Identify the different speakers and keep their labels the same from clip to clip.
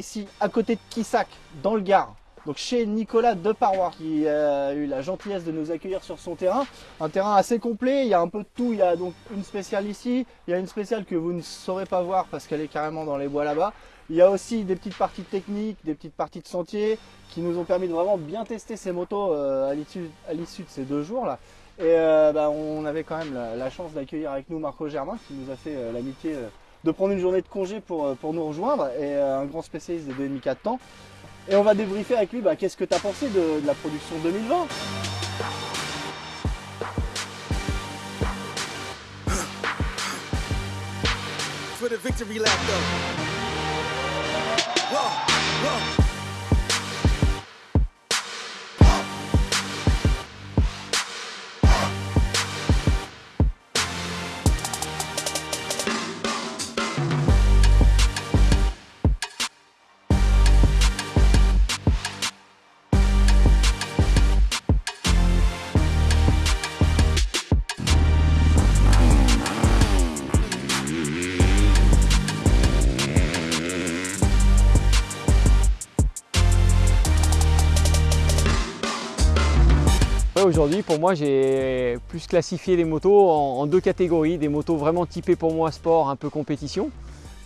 Speaker 1: ici à côté de Kissac, dans le Gard. Donc chez Nicolas Deparois qui a eu la gentillesse de nous accueillir sur son terrain. Un terrain assez complet, il y a un peu de tout. Il y a donc une spéciale ici, il y a une spéciale que vous ne saurez pas voir parce qu'elle est carrément dans les bois là-bas. Il y a aussi des petites parties techniques, des petites parties de sentier qui nous ont permis de vraiment bien tester ces motos euh, à l'issue de ces deux jours là. Et euh, bah, on avait quand même la, chance d'accueillir avec nous Marco Germain qui nous a fait euh, l'amitié de prendre une journée de congé pour, pour nous rejoindre et un grand spécialiste des 2,5-4 temps. Et on va débriefer avec lui bah, qu'est-ce que tu as pensé de, de la production 2020 For the victory lap though. Whoa, whoa.
Speaker 2: Aujourd'hui, pour moi, j'ai plus classifié les motos en, deux catégories. Des motos vraiment typées pour moi sport, un peu compétition.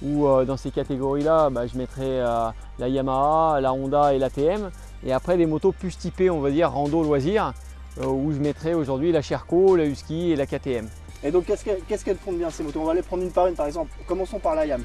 Speaker 2: Où euh, dans ces catégories-là, bah, je mettrais euh, la Yamaha, la Honda et la TM. Et après, des motos plus typées, on va dire, rando loisir, euh, où je mettrais aujourd'hui la Sherco, la Husky et la KTM.
Speaker 1: Et donc, qu'est-ce qu'elles font bien ces motos? On va les prendre une par une, par exemple. Commençons par la Yam.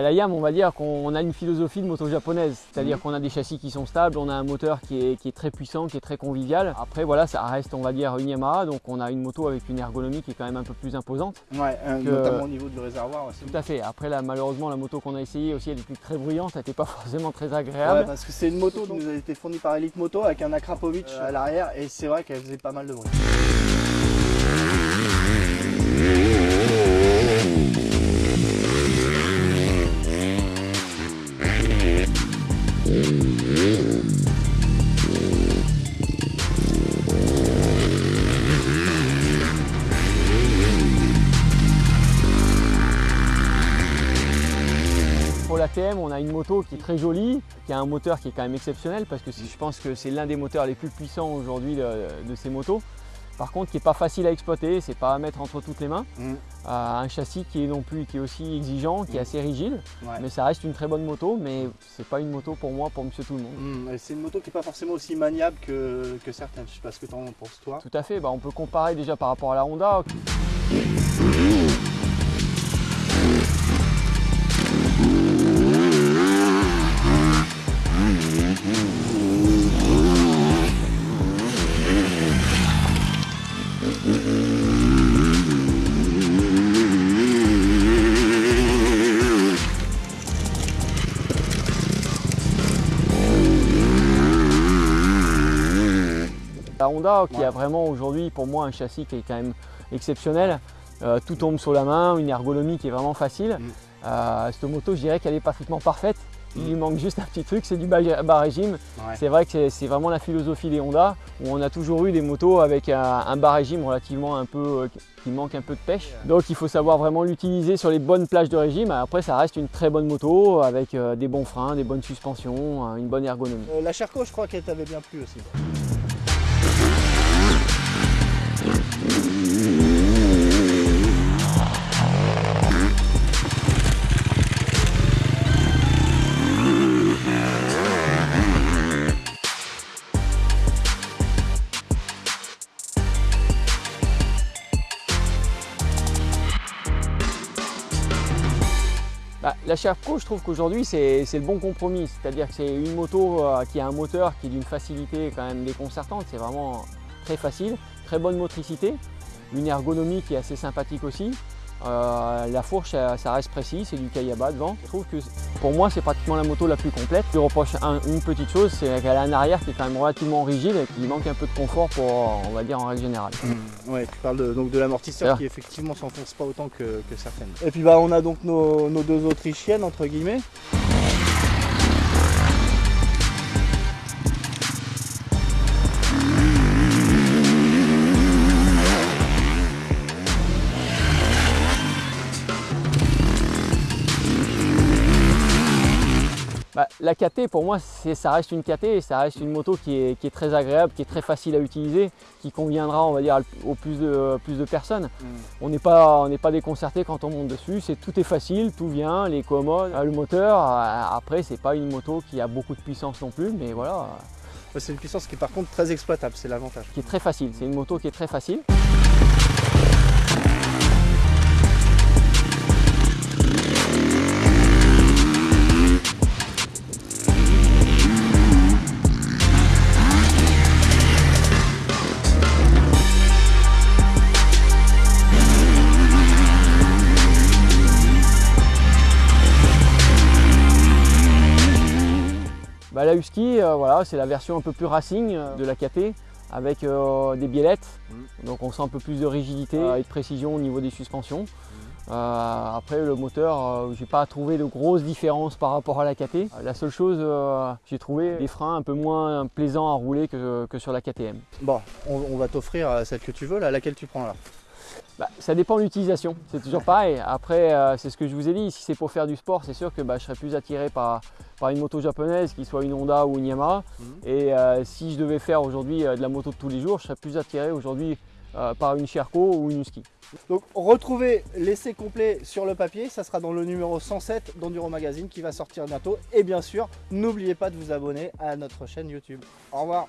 Speaker 2: La YAM, on va dire qu'on a une philosophie de moto japonaise, c'est-à-dire mhm. qu'on a des châssis qui sont stables, on a un moteur qui est, très puissant, qui est très convivial. Après voilà, ça reste on va dire une Yamaha, donc on a une moto avec une ergonomie qui est quand même un peu plus imposante.
Speaker 1: Ouais, euh, notamment au niveau du réservoir aussi.
Speaker 2: Tout à fait. Après là, malheureusement, la moto qu'on a essayée aussi, elle était très bruyante, elle n'était pas forcément très agréable.
Speaker 1: Ouais, parce que c'est une moto qui nous a été fournie par Elite Moto avec un Akrapovic euh, à l'arrière et c'est vrai qu'elle faisait pas mal de bruit.
Speaker 2: On a une moto qui est très jolie, qui a un moteur qui est quand même exceptionnel parce que je pense que c'est l'un des moteurs les plus puissants aujourd'hui de, ces motos. Par contre, qui n'est pas facile à exploiter, c'est pas à mettre entre toutes les mains. Mm. Euh, un châssis qui est non plus, qui est aussi exigeant, qui est mm. assez rigide, mais ça reste une très bonne moto, mais c'est pas une moto pour moi, pour monsieur tout le monde.
Speaker 1: Mm. C'est une moto qui n'est pas forcément aussi maniable que, certaines, je sais pas ce que tu en penses toi.
Speaker 2: Tout à fait, bah, on peut comparer déjà par rapport à la Honda. La Honda qui a vraiment aujourd'hui pour moi un châssis qui est quand même exceptionnel. Euh, tout tombe sur la main, une ergonomie qui est vraiment facile. Mm. Euh, cette moto, je dirais qu'elle est pratiquement parfaite. Il lui manque juste un petit truc, c'est du bas régime. C'est vrai que c'est vraiment la philosophie des Honda, où on a toujours eu des motos avec un, bas régime relativement un peu, euh, qui manque un peu de pêche. Donc il faut savoir vraiment l'utiliser sur les bonnes plages de régime. Après ça reste une très bonne moto avec des bons freins, des bonnes suspensions, une bonne ergonomie.
Speaker 1: la Sherco je crois qu'elle t'avait bien plu aussi.
Speaker 2: La Sherco, je trouve qu'aujourd'hui c'est le bon compromis, c'est-à-dire que c'est une moto euh, qui a un moteur qui est d'une facilité quand même déconcertante, c'est vraiment très facile, très bonne motricité, une ergonomie qui est assez sympathique aussi. Euh, la fourche, ça, reste précis, c'est du Kayaba devant. Je trouve que pour moi, c'est pratiquement la moto la plus complète. Je reproche une petite chose, c'est qu'elle a un arrière qui est quand même relativement rigide et qui manque un peu de confort pour, on va dire, en règle générale.
Speaker 1: Mmh. Ouais, tu parles de, donc de l'amortisseur qui effectivement s'enfonce pas autant que, certaines. Et puis bah, on a donc nos, nos deux autrichiennes, entre guillemets.
Speaker 2: La KT pour moi ça reste une KT et ça reste une moto qui est, très agréable, qui est très facile à utiliser, qui conviendra on va dire au plus de, plus de personnes. Mm. On n'est pas, pas déconcerté quand on monte dessus, c'est tout est facile, tout vient, les commodes, le moteur. Après c'est pas une moto qui a beaucoup de puissance non plus mais voilà.
Speaker 1: C'est une puissance qui est par contre très exploitable, c'est l'avantage.
Speaker 2: Qui est très facile, c'est une moto qui est très facile. La Husky, euh, voilà, c'est la version un peu plus racing euh, de la KT avec euh, des biellettes. Mm. Donc on sent un peu plus de rigidité et de précision au niveau des suspensions. Mm. après le moteur, j'ai pas trouvé de grosses différences par rapport à la KT. La seule chose, j'ai trouvé des freins un peu moins plaisants à rouler que, sur la KTM.
Speaker 1: Bon, on, va t'offrir celle que tu veux, là, laquelle tu prends là?
Speaker 2: Bah, ça dépend de l'utilisation, c'est toujours pareil. Après, euh, c'est ce que je vous ai dit, si c'est pour faire du sport, c'est sûr que bah, je serais plus attiré par, une moto japonaise, qui soit une Honda ou une Yamaha. Mhm. Et euh, si je devais faire aujourd'hui euh, de la moto de tous les jours, je serais plus attiré aujourd'hui par une Sherco ou une Husky.
Speaker 1: Donc retrouvez l'essai complet sur le papier, ça sera dans le numéro 107 d'Enduro Magazine qui va sortir bientôt. Et bien sûr, n'oubliez pas de vous abonner à notre chaîne YouTube. Au revoir